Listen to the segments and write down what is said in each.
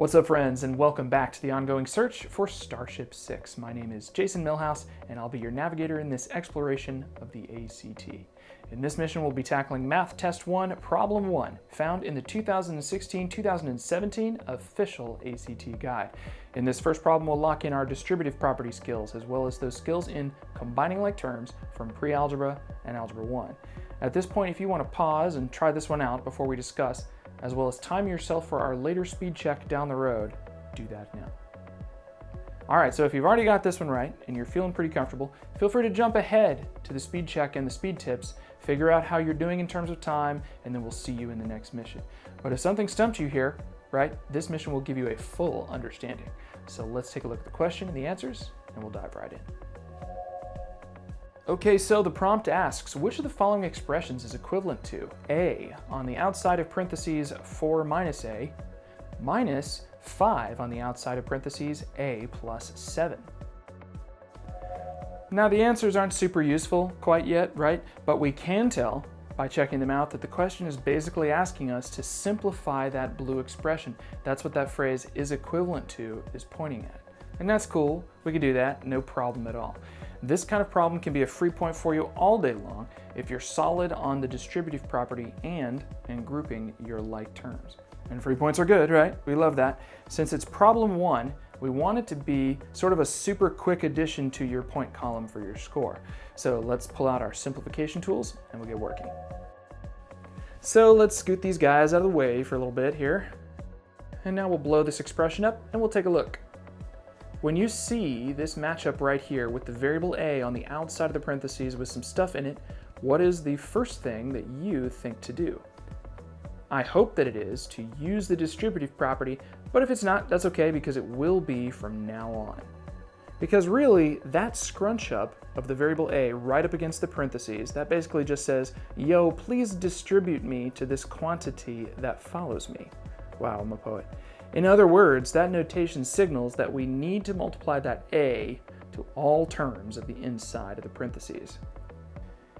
What's up friends and welcome back to the ongoing search for Starship 6. My name is Jason Millhouse and I'll be your navigator in this exploration of the ACT. In this mission we'll be tackling Math Test 1, Problem 1, found in the 2016-2017 official ACT guide. In this first problem we'll lock in our distributive property skills as well as those skills in combining like terms from pre-algebra and algebra 1. At this point if you want to pause and try this one out before we discuss, as well as time yourself for our later speed check down the road, do that now. All right, so if you've already got this one right and you're feeling pretty comfortable, feel free to jump ahead to the speed check and the speed tips, figure out how you're doing in terms of time, and then we'll see you in the next mission. But if something stumped you here, right, this mission will give you a full understanding. So let's take a look at the question and the answers, and we'll dive right in. Okay, so the prompt asks, which of the following expressions is equivalent to A, on the outside of parentheses 4 minus A, minus 5 on the outside of parentheses A plus 7? Now the answers aren't super useful quite yet, right? But we can tell by checking them out that the question is basically asking us to simplify that blue expression. That's what that phrase is equivalent to is pointing at. And that's cool, we can do that, no problem at all. This kind of problem can be a free point for you all day long if you're solid on the distributive property and in grouping your like terms. And free points are good, right? We love that. Since it's problem one, we want it to be sort of a super quick addition to your point column for your score. So let's pull out our simplification tools and we'll get working. So let's scoot these guys out of the way for a little bit here. And now we'll blow this expression up and we'll take a look. When you see this matchup right here with the variable a on the outside of the parentheses with some stuff in it, what is the first thing that you think to do? I hope that it is to use the distributive property, but if it's not, that's okay because it will be from now on. Because really, that scrunch up of the variable a right up against the parentheses, that basically just says, yo, please distribute me to this quantity that follows me. Wow, I'm a poet. In other words, that notation signals that we need to multiply that a to all terms of the inside of the parentheses.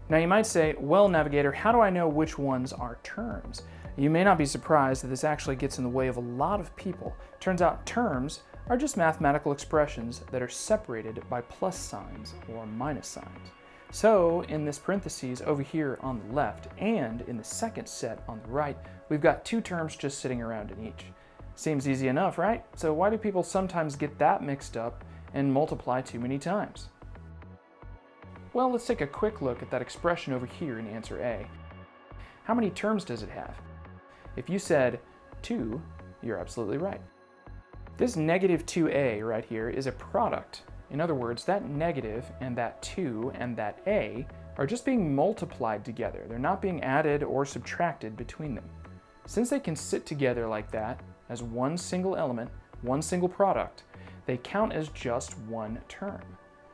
Now you might say, well Navigator, how do I know which ones are terms? You may not be surprised that this actually gets in the way of a lot of people. Turns out terms are just mathematical expressions that are separated by plus signs or minus signs. So in this parentheses over here on the left and in the second set on the right, we've got two terms just sitting around in each. Seems easy enough, right? So why do people sometimes get that mixed up and multiply too many times? Well, let's take a quick look at that expression over here in answer A. How many terms does it have? If you said 2, you're absolutely right. This negative 2a right here is a product. In other words, that negative and that 2 and that a are just being multiplied together. They're not being added or subtracted between them. Since they can sit together like that, as one single element, one single product, they count as just one term.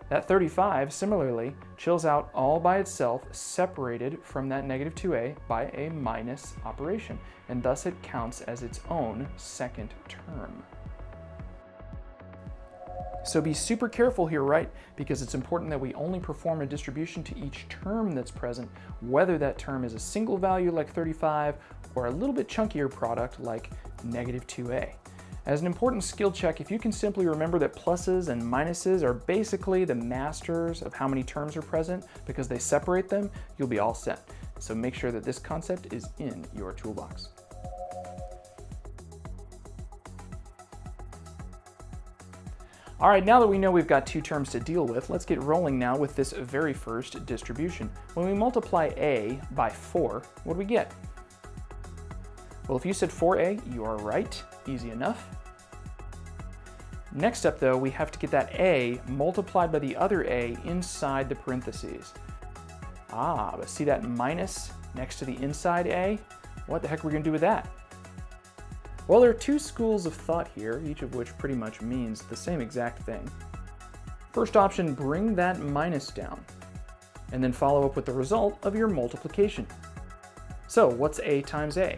That 35, similarly, chills out all by itself, separated from that negative 2a by a minus operation, and thus it counts as its own second term. So be super careful here, right? Because it's important that we only perform a distribution to each term that's present, whether that term is a single value like 35 or a little bit chunkier product like negative 2a. As an important skill check, if you can simply remember that pluses and minuses are basically the masters of how many terms are present because they separate them, you'll be all set. So make sure that this concept is in your toolbox. All right, now that we know we've got two terms to deal with, let's get rolling now with this very first distribution. When we multiply a by 4, what do we get? Well, if you said 4a, you are right. Easy enough. Next up, though, we have to get that a multiplied by the other a inside the parentheses. Ah, but see that minus next to the inside a? What the heck are we going to do with that? Well, there are two schools of thought here, each of which pretty much means the same exact thing. First option, bring that minus down, and then follow up with the result of your multiplication. So what's a times a?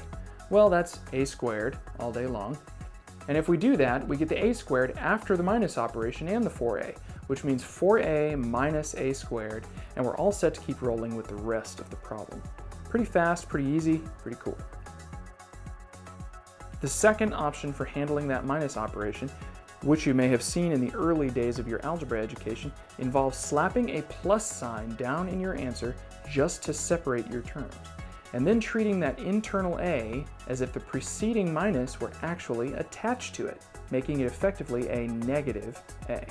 Well, that's a squared all day long. And if we do that, we get the a squared after the minus operation and the 4a, which means 4a minus a squared, and we're all set to keep rolling with the rest of the problem. Pretty fast, pretty easy, pretty cool. The second option for handling that minus operation, which you may have seen in the early days of your algebra education, involves slapping a plus sign down in your answer just to separate your terms, and then treating that internal a as if the preceding minus were actually attached to it, making it effectively a negative a.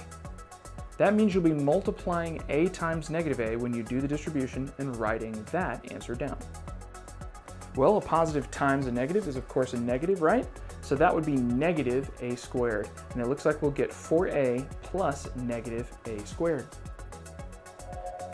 That means you'll be multiplying a times negative a when you do the distribution and writing that answer down. Well, a positive times a negative is of course a negative, right? So that would be negative a squared. And it looks like we'll get 4a plus negative a squared.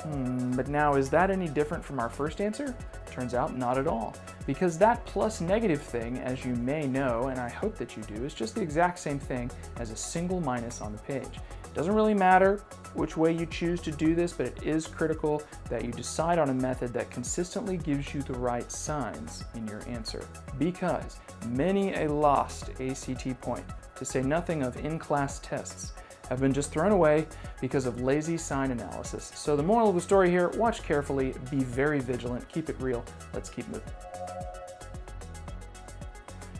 Hmm, but now is that any different from our first answer? Turns out not at all. Because that plus negative thing, as you may know, and I hope that you do, is just the exact same thing as a single minus on the page. It Doesn't really matter which way you choose to do this, but it is critical that you decide on a method that consistently gives you the right signs in your answer. Because many a lost ACT point, to say nothing of in-class tests, have been just thrown away because of lazy sign analysis. So the moral of the story here, watch carefully, be very vigilant, keep it real, let's keep moving.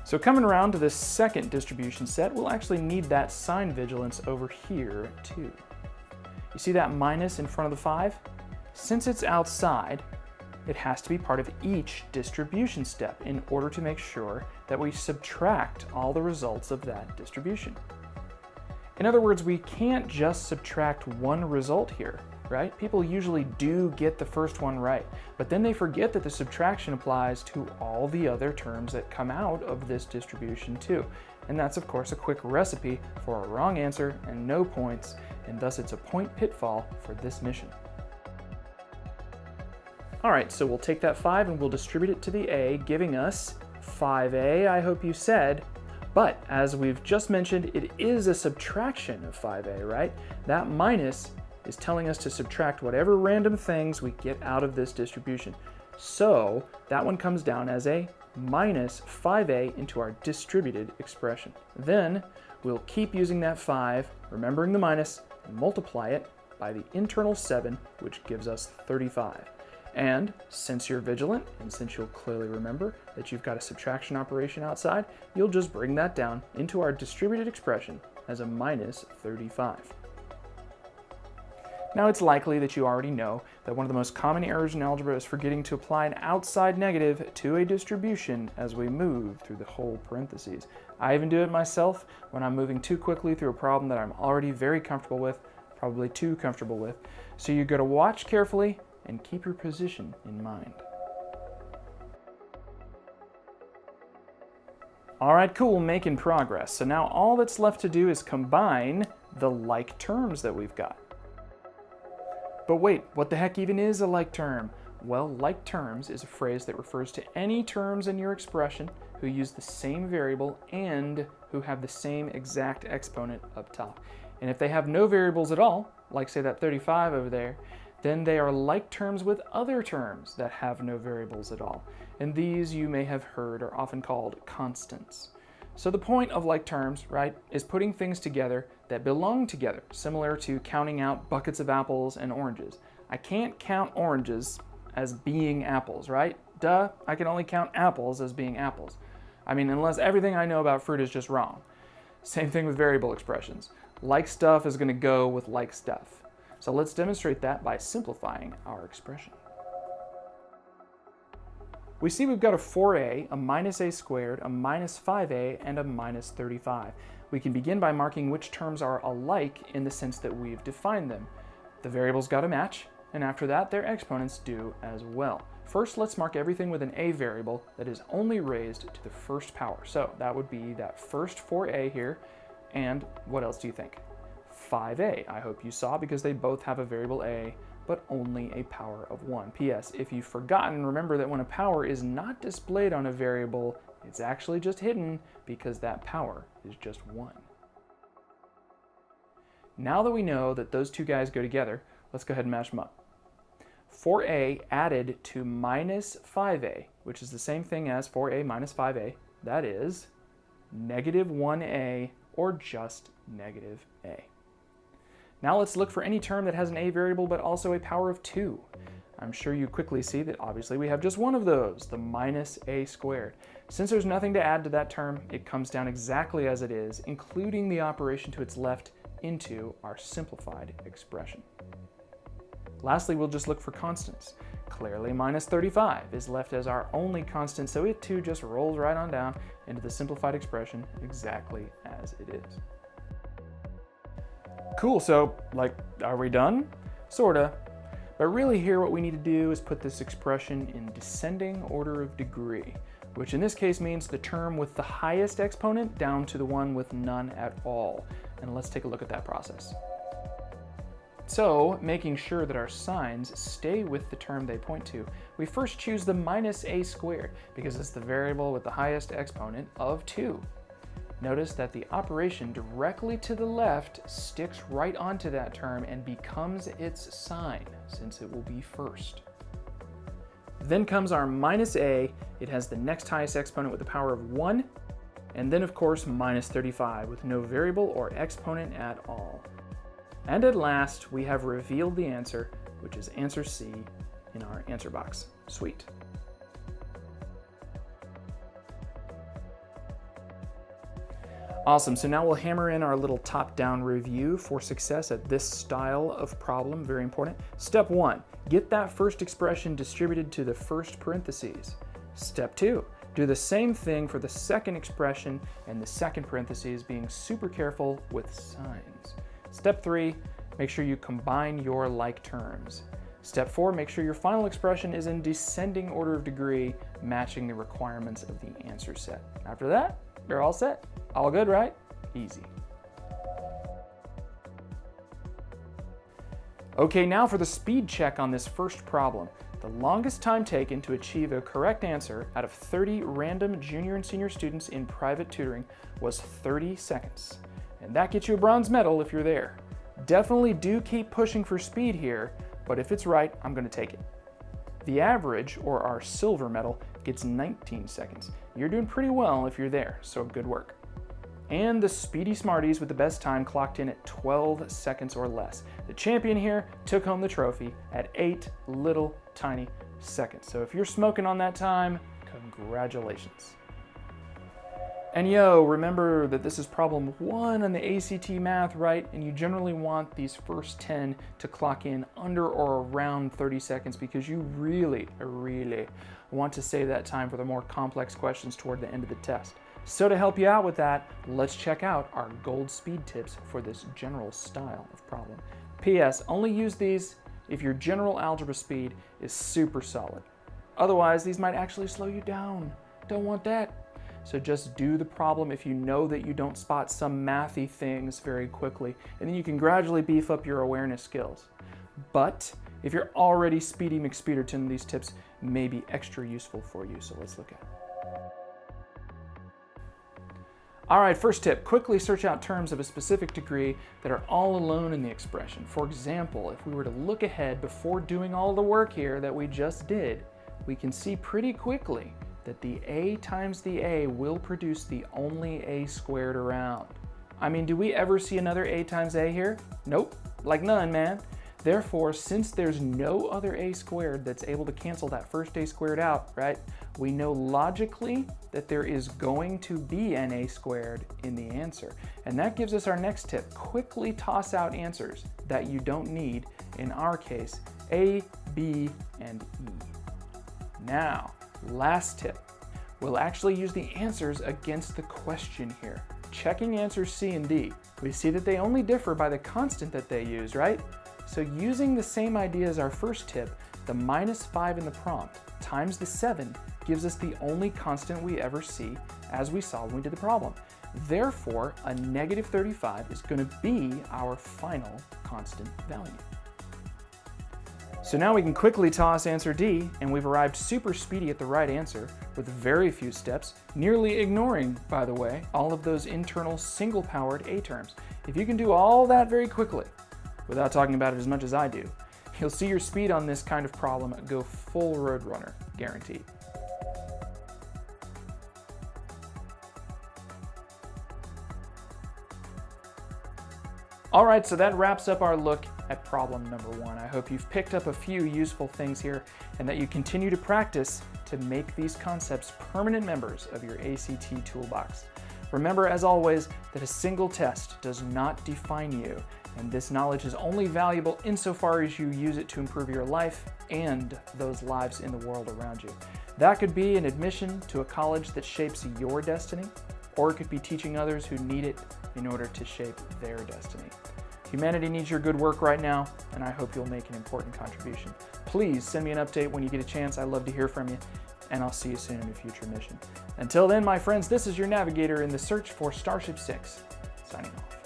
So coming around to this second distribution set, we'll actually need that sign vigilance over here too. You see that minus in front of the 5? Since it's outside, it has to be part of each distribution step in order to make sure that we subtract all the results of that distribution. In other words, we can't just subtract one result here right? People usually do get the first one right, but then they forget that the subtraction applies to all the other terms that come out of this distribution too. And that's of course a quick recipe for a wrong answer and no points, and thus it's a point pitfall for this mission. All right, so we'll take that 5 and we'll distribute it to the a, giving us 5a, I hope you said. But as we've just mentioned, it is a subtraction of 5a, right? That minus is telling us to subtract whatever random things we get out of this distribution. So that one comes down as a minus 5a into our distributed expression. Then we'll keep using that 5, remembering the minus, and multiply it by the internal 7, which gives us 35. And since you're vigilant, and since you'll clearly remember that you've got a subtraction operation outside, you'll just bring that down into our distributed expression as a minus 35. Now it's likely that you already know that one of the most common errors in algebra is forgetting to apply an outside negative to a distribution as we move through the whole parentheses. I even do it myself when I'm moving too quickly through a problem that I'm already very comfortable with, probably too comfortable with. So you got to watch carefully and keep your position in mind. All right, cool, making progress. So now all that's left to do is combine the like terms that we've got. But wait, what the heck even is a like term? Well, like terms is a phrase that refers to any terms in your expression who use the same variable and who have the same exact exponent up top. And if they have no variables at all, like say that 35 over there, then they are like terms with other terms that have no variables at all. And these you may have heard are often called constants. So the point of like terms, right, is putting things together that belong together, similar to counting out buckets of apples and oranges. I can't count oranges as being apples, right? Duh, I can only count apples as being apples. I mean, unless everything I know about fruit is just wrong. Same thing with variable expressions. Like stuff is gonna go with like stuff. So let's demonstrate that by simplifying our expression. We see we've got a 4a, a minus a squared, a minus 5a, and a minus 35. We can begin by marking which terms are alike in the sense that we've defined them. The variables got to match, and after that their exponents do as well. First, let's mark everything with an a variable that is only raised to the first power. So that would be that first 4a here, and what else do you think? 5a, I hope you saw, because they both have a variable a but only a power of 1. P.S. If you've forgotten, remember that when a power is not displayed on a variable, it's actually just hidden because that power is just 1. Now that we know that those two guys go together, let's go ahead and mash them up. 4a added to minus 5a, which is the same thing as 4a minus 5a, that is negative 1a or just negative a. Now let's look for any term that has an a variable but also a power of 2. I'm sure you quickly see that obviously we have just one of those, the minus a squared. Since there's nothing to add to that term, it comes down exactly as it is, including the operation to its left into our simplified expression. Lastly, we'll just look for constants. Clearly, minus 35 is left as our only constant, so it too just rolls right on down into the simplified expression exactly as it is. Cool, so like, are we done? Sorta. But really here what we need to do is put this expression in descending order of degree, which in this case means the term with the highest exponent down to the one with none at all. And let's take a look at that process. So, making sure that our signs stay with the term they point to, we first choose the minus a squared because it's the variable with the highest exponent of 2. Notice that the operation directly to the left sticks right onto that term and becomes its sign, since it will be first. Then comes our minus a. It has the next highest exponent with the power of 1, and then of course minus 35 with no variable or exponent at all. And at last, we have revealed the answer, which is answer C in our answer box. Sweet. Awesome, so now we'll hammer in our little top-down review for success at this style of problem, very important. Step one, get that first expression distributed to the first parentheses. Step two, do the same thing for the second expression and the second parentheses, being super careful with signs. Step three, make sure you combine your like terms. Step four, make sure your final expression is in descending order of degree, matching the requirements of the answer set. After that, you're all set. All good, right? Easy. Okay, now for the speed check on this first problem. The longest time taken to achieve a correct answer out of 30 random junior and senior students in private tutoring was 30 seconds. And that gets you a bronze medal if you're there. Definitely do keep pushing for speed here, but if it's right, I'm gonna take it. The average, or our silver medal, gets 19 seconds. You're doing pretty well if you're there, so good work. And the Speedy Smarties with the best time clocked in at 12 seconds or less. The champion here took home the trophy at eight little tiny seconds. So if you're smoking on that time, congratulations. And yo, remember that this is problem one on the ACT math, right? And you generally want these first 10 to clock in under or around 30 seconds because you really, really want to save that time for the more complex questions toward the end of the test. So to help you out with that, let's check out our gold speed tips for this general style of problem. P.S. Only use these if your general algebra speed is super solid. Otherwise, these might actually slow you down. Don't want that. So just do the problem if you know that you don't spot some mathy things very quickly, and then you can gradually beef up your awareness skills. But if you're already Speedy McSpeederton, these tips may be extra useful for you, so let's look at it. All right, first tip, quickly search out terms of a specific degree that are all alone in the expression. For example, if we were to look ahead before doing all the work here that we just did, we can see pretty quickly that the a times the a will produce the only a squared around. I mean, do we ever see another a times a here? Nope, like none, man. Therefore, since there's no other a squared that's able to cancel that first a squared out, right, we know logically that there is going to be an a squared in the answer. And that gives us our next tip. Quickly toss out answers that you don't need, in our case, a, b, and e. Now, Last tip, we'll actually use the answers against the question here. Checking answers C and D, we see that they only differ by the constant that they use, right? So using the same idea as our first tip, the minus 5 in the prompt times the 7 gives us the only constant we ever see as we saw when we did the problem. Therefore, a negative 35 is going to be our final constant value. So now we can quickly toss answer D, and we've arrived super speedy at the right answer with very few steps, nearly ignoring, by the way, all of those internal single-powered A terms. If you can do all that very quickly, without talking about it as much as I do, you'll see your speed on this kind of problem go full Roadrunner, guaranteed. All right, so that wraps up our look at problem number one. I hope you've picked up a few useful things here and that you continue to practice to make these concepts permanent members of your ACT toolbox. Remember, as always, that a single test does not define you, and this knowledge is only valuable insofar as you use it to improve your life and those lives in the world around you. That could be an admission to a college that shapes your destiny, or it could be teaching others who need it in order to shape their destiny. Humanity needs your good work right now, and I hope you'll make an important contribution. Please send me an update when you get a chance. I'd love to hear from you, and I'll see you soon in a future mission. Until then, my friends, this is your navigator in the search for Starship 6, signing off.